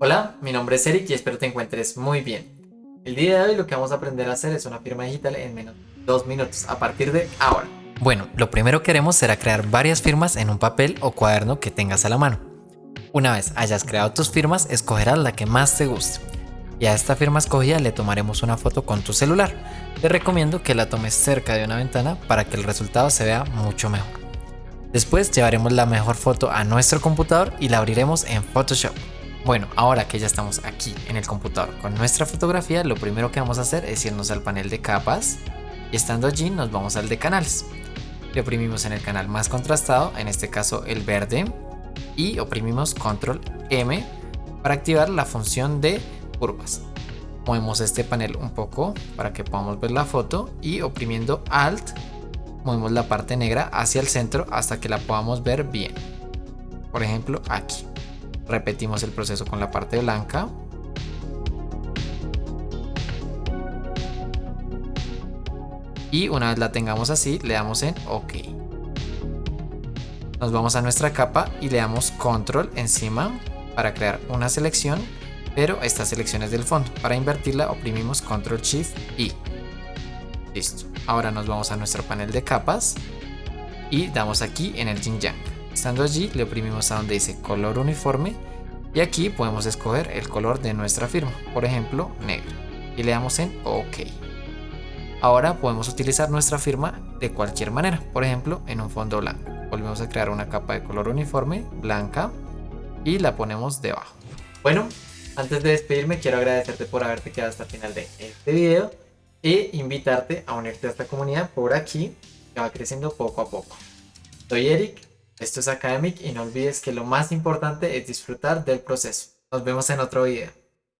Hola, mi nombre es Eric y espero te encuentres muy bien. El día de hoy lo que vamos a aprender a hacer es una firma digital en menos de dos minutos a partir de ahora. Bueno, lo primero que haremos será crear varias firmas en un papel o cuaderno que tengas a la mano. Una vez hayas creado tus firmas, escogerás la que más te guste. Y a esta firma escogida le tomaremos una foto con tu celular. Te recomiendo que la tomes cerca de una ventana para que el resultado se vea mucho mejor. Después llevaremos la mejor foto a nuestro computador y la abriremos en Photoshop. Bueno, ahora que ya estamos aquí en el computador con nuestra fotografía, lo primero que vamos a hacer es irnos al panel de capas y estando allí nos vamos al de canales. Le oprimimos en el canal más contrastado, en este caso el verde, y oprimimos control M para activar la función de curvas. Movemos este panel un poco para que podamos ver la foto y oprimiendo Alt movemos la parte negra hacia el centro hasta que la podamos ver bien. Por ejemplo aquí. Repetimos el proceso con la parte blanca. Y una vez la tengamos así, le damos en OK. Nos vamos a nuestra capa y le damos control encima para crear una selección, pero esta selección es del fondo. Para invertirla oprimimos control shift y listo. Ahora nos vamos a nuestro panel de capas y damos aquí en el yin yang. Estando allí le oprimimos a donde dice color uniforme y aquí podemos escoger el color de nuestra firma, por ejemplo negro, y le damos en OK. Ahora podemos utilizar nuestra firma de cualquier manera, por ejemplo en un fondo blanco. Volvemos a crear una capa de color uniforme, blanca, y la ponemos debajo. Bueno, antes de despedirme quiero agradecerte por haberte quedado hasta el final de este video e invitarte a unirte a esta comunidad por aquí que va creciendo poco a poco. Soy Eric esto es Academic y no olvides que lo más importante es disfrutar del proceso. Nos vemos en otro video.